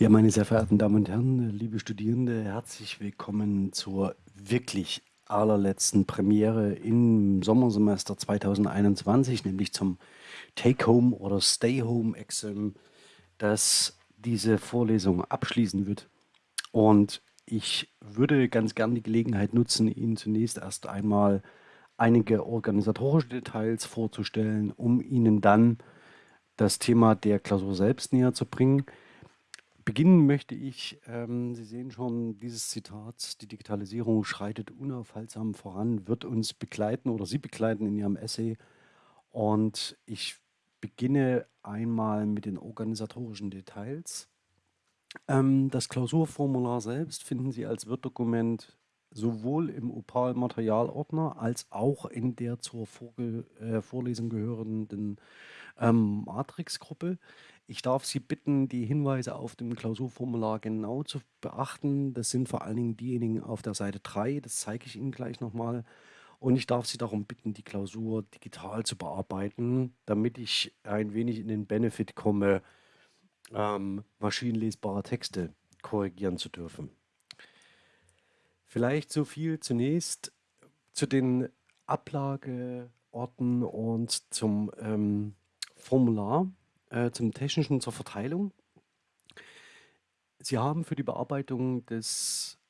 Ja, meine sehr verehrten Damen und Herren, liebe Studierende, herzlich willkommen zur wirklich allerletzten Premiere im Sommersemester 2021, nämlich zum Take-Home oder Stay-Home-Exam, das diese Vorlesung abschließen wird. Und ich würde ganz gern die Gelegenheit nutzen, Ihnen zunächst erst einmal einige organisatorische Details vorzustellen, um Ihnen dann das Thema der Klausur selbst näher zu bringen. Beginnen möchte ich, ähm, Sie sehen schon dieses Zitat, die Digitalisierung schreitet unaufhaltsam voran, wird uns begleiten oder Sie begleiten in Ihrem Essay. Und ich beginne einmal mit den organisatorischen Details. Ähm, das Klausurformular selbst finden Sie als Word-Dokument sowohl im Opal-Materialordner als auch in der zur Vorge äh, Vorlesung gehörenden ähm, Matrix-Gruppe. Ich darf Sie bitten, die Hinweise auf dem Klausurformular genau zu beachten. Das sind vor allen Dingen diejenigen auf der Seite 3, das zeige ich Ihnen gleich nochmal. Und ich darf Sie darum bitten, die Klausur digital zu bearbeiten, damit ich ein wenig in den Benefit komme, ähm, maschinenlesbare Texte korrigieren zu dürfen. Vielleicht so viel zunächst zu den Ablageorten und zum ähm, Formular äh, zum Technischen zur Verteilung. Sie haben für die Bearbeitung des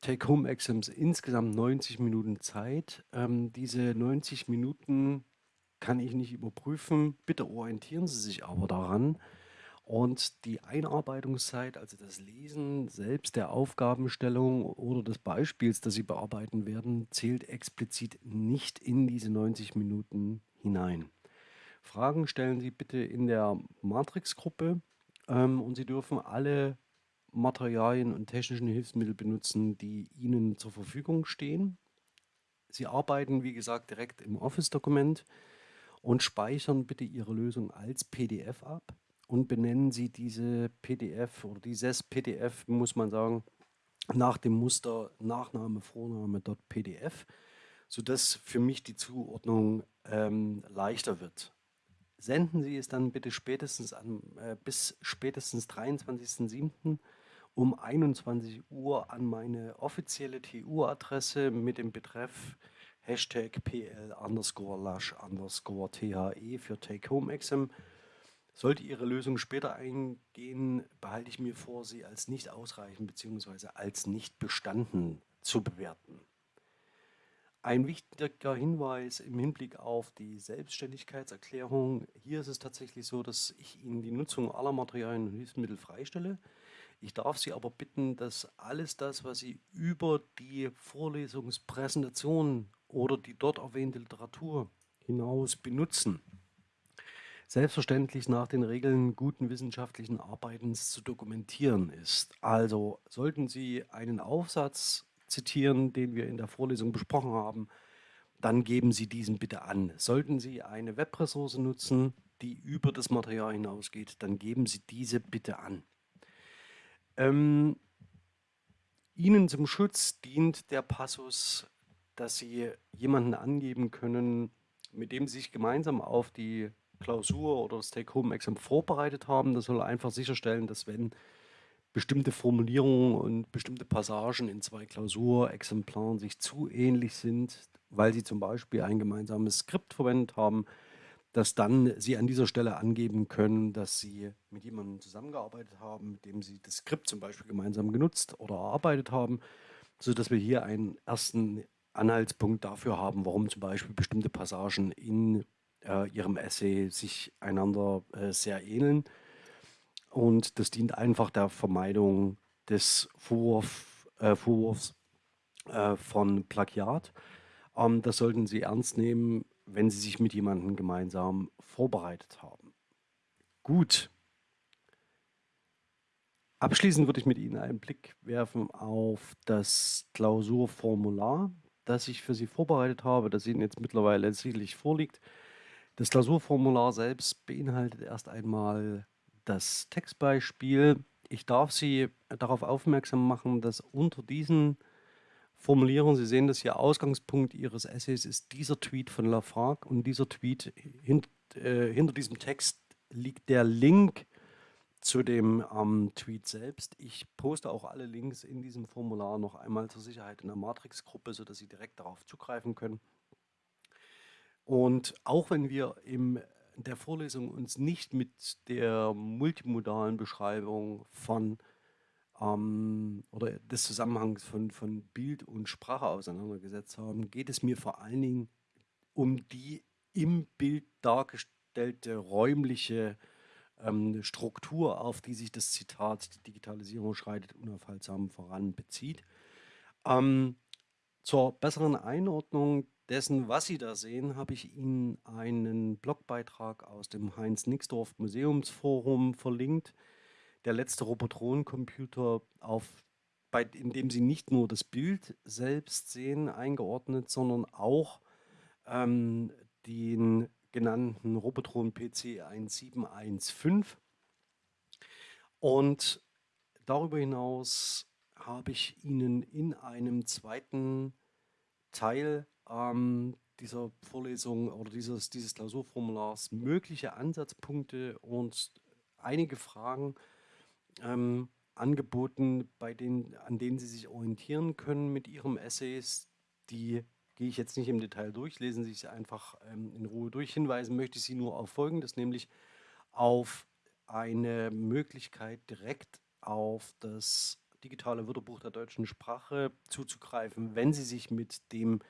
Take-Home-Exams insgesamt 90 Minuten Zeit. Ähm, diese 90 Minuten kann ich nicht überprüfen. Bitte orientieren Sie sich aber daran. Und die Einarbeitungszeit, also das Lesen selbst der Aufgabenstellung oder des Beispiels, das Sie bearbeiten werden, zählt explizit nicht in diese 90 Minuten hinein. Fragen stellen Sie bitte in der Matrix-Gruppe ähm, und Sie dürfen alle Materialien und technischen Hilfsmittel benutzen, die Ihnen zur Verfügung stehen. Sie arbeiten, wie gesagt, direkt im Office-Dokument und speichern bitte Ihre Lösung als PDF ab und benennen Sie diese PDF oder dieses PDF, muss man sagen, nach dem Muster Nachname, Vorname, .pdf, sodass für mich die Zuordnung ähm, leichter wird senden Sie es dann bitte spätestens an, äh, bis spätestens 23.07. um 21 Uhr an meine offizielle TU-Adresse mit dem Betreff Hashtag PL underscore Lush underscore THE für Take Home Exam. Sollte Ihre Lösung später eingehen, behalte ich mir vor, sie als nicht ausreichend bzw. als nicht bestanden zu bewerten. Ein wichtiger Hinweis im Hinblick auf die Selbstständigkeitserklärung. Hier ist es tatsächlich so, dass ich Ihnen die Nutzung aller Materialien und Hilfsmittel freistelle. Ich darf Sie aber bitten, dass alles das, was Sie über die Vorlesungspräsentation oder die dort erwähnte Literatur hinaus benutzen, selbstverständlich nach den Regeln guten wissenschaftlichen Arbeitens zu dokumentieren ist. Also sollten Sie einen Aufsatz zitieren, den wir in der Vorlesung besprochen haben, dann geben Sie diesen bitte an. Sollten Sie eine Webressource nutzen, die über das Material hinausgeht, dann geben Sie diese bitte an. Ähm, Ihnen zum Schutz dient der Passus, dass Sie jemanden angeben können, mit dem Sie sich gemeinsam auf die Klausur oder das Take-Home-Exam vorbereitet haben. Das soll einfach sicherstellen, dass wenn bestimmte Formulierungen und bestimmte Passagen in zwei Klausurexemplaren sich zu ähnlich sind, weil sie zum Beispiel ein gemeinsames Skript verwendet haben, dass dann Sie an dieser Stelle angeben können, dass Sie mit jemandem zusammengearbeitet haben, mit dem Sie das Skript zum Beispiel gemeinsam genutzt oder erarbeitet haben, sodass wir hier einen ersten Anhaltspunkt dafür haben, warum zum Beispiel bestimmte Passagen in äh, Ihrem Essay sich einander äh, sehr ähneln. Und das dient einfach der Vermeidung des Vorwurf, äh, Vorwurfs äh, von Plagiat. Ähm, das sollten Sie ernst nehmen, wenn Sie sich mit jemandem gemeinsam vorbereitet haben. Gut. Abschließend würde ich mit Ihnen einen Blick werfen auf das Klausurformular, das ich für Sie vorbereitet habe, das Ihnen jetzt mittlerweile sicherlich vorliegt. Das Klausurformular selbst beinhaltet erst einmal das Textbeispiel. Ich darf Sie darauf aufmerksam machen, dass unter diesen Formulierungen, Sie sehen das hier, Ausgangspunkt Ihres Essays ist dieser Tweet von Lafargue und dieser Tweet, hint, äh, hinter diesem Text liegt der Link zu dem ähm, Tweet selbst. Ich poste auch alle Links in diesem Formular noch einmal zur Sicherheit in der Matrix-Gruppe, sodass Sie direkt darauf zugreifen können. Und auch wenn wir in der Vorlesung uns nicht mit der multimodalen Beschreibung von ähm, oder des Zusammenhangs von, von Bild und Sprache auseinandergesetzt haben, geht es mir vor allen Dingen um die im Bild dargestellte räumliche ähm, Struktur, auf die sich das Zitat „Die Digitalisierung schreitet unaufhaltsam voran“ bezieht. Ähm, zur besseren Einordnung dessen, was Sie da sehen, habe ich Ihnen einen Blogbeitrag aus dem Heinz-Nixdorf Museumsforum verlinkt. Der letzte Robotron-Computer, in dem Sie nicht nur das Bild selbst sehen, eingeordnet, sondern auch ähm, den genannten Robotron PC 1715. Und darüber hinaus habe ich Ihnen in einem zweiten Teil ähm, dieser Vorlesung oder dieses, dieses Klausurformulars mögliche Ansatzpunkte und einige Fragen ähm, angeboten, bei denen, an denen Sie sich orientieren können mit Ihrem Essays, die gehe ich jetzt nicht im Detail durch, lesen Sie sich einfach ähm, in Ruhe durch. Hinweisen möchte ich Sie nur auf Folgendes, nämlich auf eine Möglichkeit, direkt auf das digitale Wörterbuch der deutschen Sprache zuzugreifen, wenn Sie sich mit dem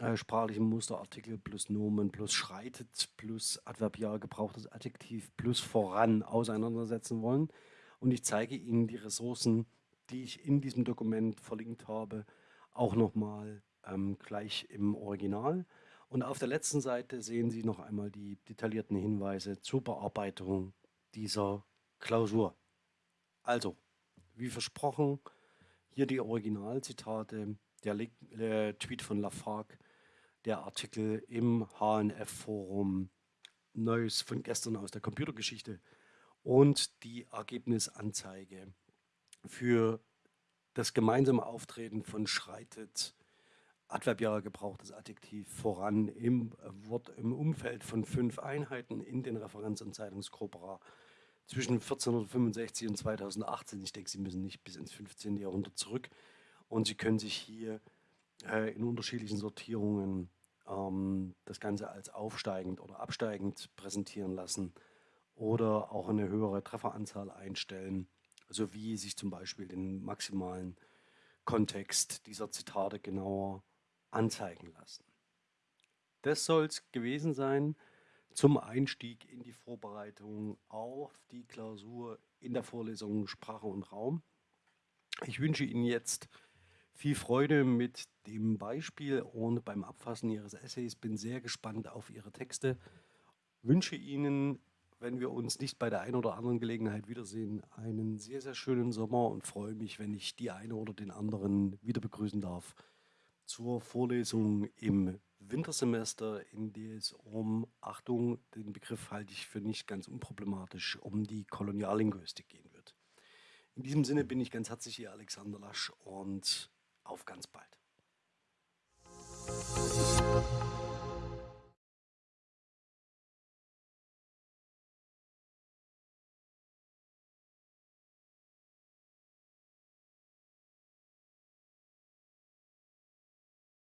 äh, sprachlichen Musterartikel plus Nomen plus schreitet plus adverbial gebrauchtes Adjektiv plus voran auseinandersetzen wollen. Und ich zeige Ihnen die Ressourcen, die ich in diesem Dokument verlinkt habe, auch nochmal ähm, gleich im Original. Und auf der letzten Seite sehen Sie noch einmal die detaillierten Hinweise zur Bearbeitung dieser Klausur. Also, wie versprochen, hier die Originalzitate, der, äh, Tweet von Lafargue, der Artikel im HNF-Forum, Neues von gestern aus der Computergeschichte und die Ergebnisanzeige für das gemeinsame Auftreten von Schreitet adverbial gebrauchtes Adjektiv voran im Wort im Umfeld von fünf Einheiten in den Referenz- und Zeitungskorpora zwischen 1465 und 2018. Ich denke, Sie müssen nicht bis ins 15. Jahrhundert zurück. Und Sie können sich hier äh, in unterschiedlichen Sortierungen ähm, das Ganze als aufsteigend oder absteigend präsentieren lassen oder auch eine höhere Trefferanzahl einstellen, sowie sich zum Beispiel den maximalen Kontext dieser Zitate genauer anzeigen lassen. Das soll es gewesen sein zum Einstieg in die Vorbereitung auf die Klausur in der Vorlesung Sprache und Raum. Ich wünsche Ihnen jetzt viel Freude mit dem Beispiel und beim Abfassen Ihres Essays. Bin sehr gespannt auf Ihre Texte. Wünsche Ihnen, wenn wir uns nicht bei der einen oder anderen Gelegenheit wiedersehen, einen sehr, sehr schönen Sommer und freue mich, wenn ich die eine oder den anderen wieder begrüßen darf zur Vorlesung im Wintersemester, in der es um, Achtung, den Begriff halte ich für nicht ganz unproblematisch, um die Koloniallinguistik gehen wird. In diesem Sinne bin ich ganz herzlich Ihr Alexander Lasch und auf ganz bald.